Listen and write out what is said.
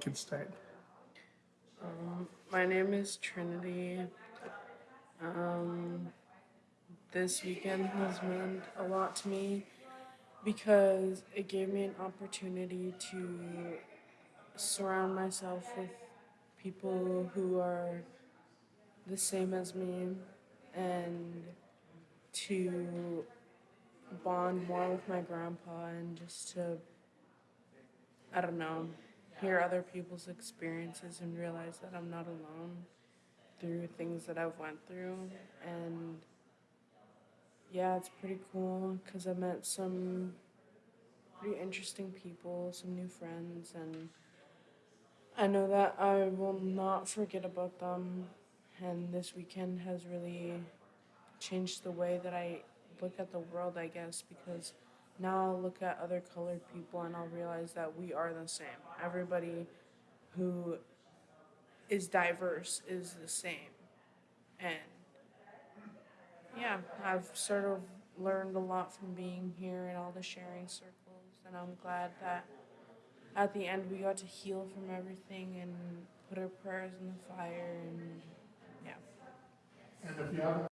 can start. Um, my name is Trinity. Um, this weekend has meant a lot to me because it gave me an opportunity to surround myself with people who are the same as me and to bond more with my grandpa and just to I don't know, hear other people's experiences and realize that I'm not alone through things that I've went through. And yeah, it's pretty cool cuz I met some pretty interesting people, some new friends and I know that I will not forget about them. And this weekend has really changed the way that I look at the world, I guess, because now I'll look at other colored people and I'll realize that we are the same. Everybody who is diverse is the same. And yeah, I've sort of learned a lot from being here and all the sharing circles. And I'm glad that at the end we got to heal from everything and put our prayers in the fire and yeah. And if you haven't